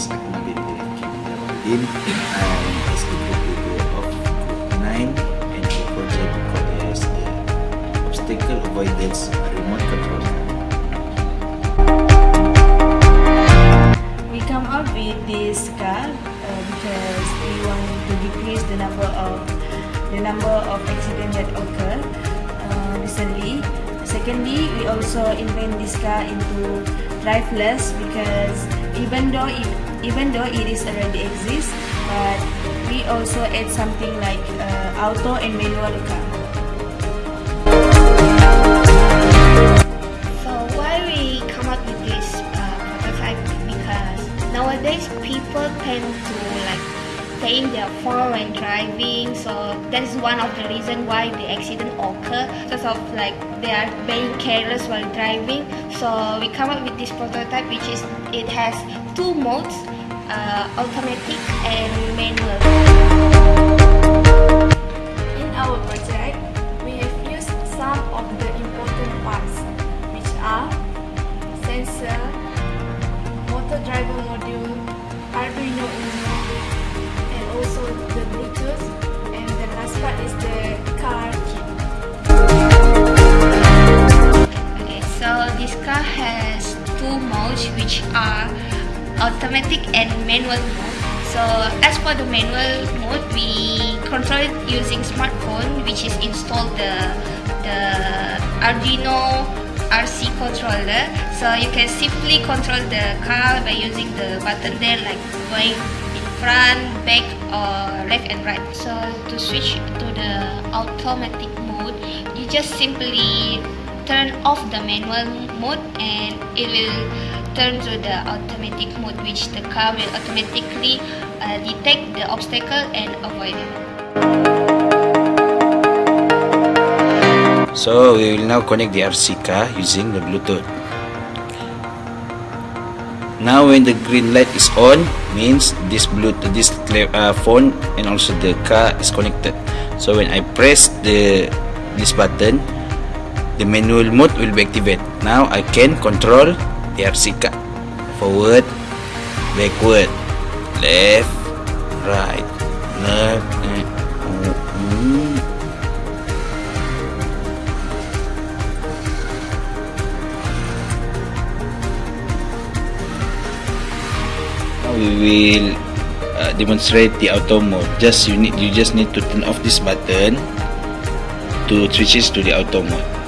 is Ahmad bin Abdin. I'm executive of 9 and the project as the Obstacle Avoidance Remote Control. We come up with this car uh, because we want to decrease the number of the number of accidents that occur uh, recently. Secondly, we also invent this car into driveless because even though it even though it is already exists, but we also add something like uh, auto and manual car. So why we come up with this uh, prototype? Because nowadays people tend to like playing their phone when driving. So that is one of the reason why the accident occur. Because of like they are being careless while driving. So we come up with this prototype, which is it has two modes, uh, automatic and manual. In our project, which are automatic and manual mode. So as for the manual mode, we control it using smartphone which is installed the the Arduino RC controller. So you can simply control the car by using the button there like going in front, back or left and right. So to switch to the automatic mode, you just simply turn off the manual mode and it will turn to the automatic mode which the car will automatically uh, detect the obstacle and avoid it. So we will now connect the RC car using the Bluetooth. Now when the green light is on means this Bluetooth this uh, phone and also the car is connected. So when I press the this button the manual mode will be activated. Now I can control RC car forward, backward, left, right, left, oh, mm. We will uh, demonstrate the auto mode. Just you need you just need to turn off this button to switches to the auto mode.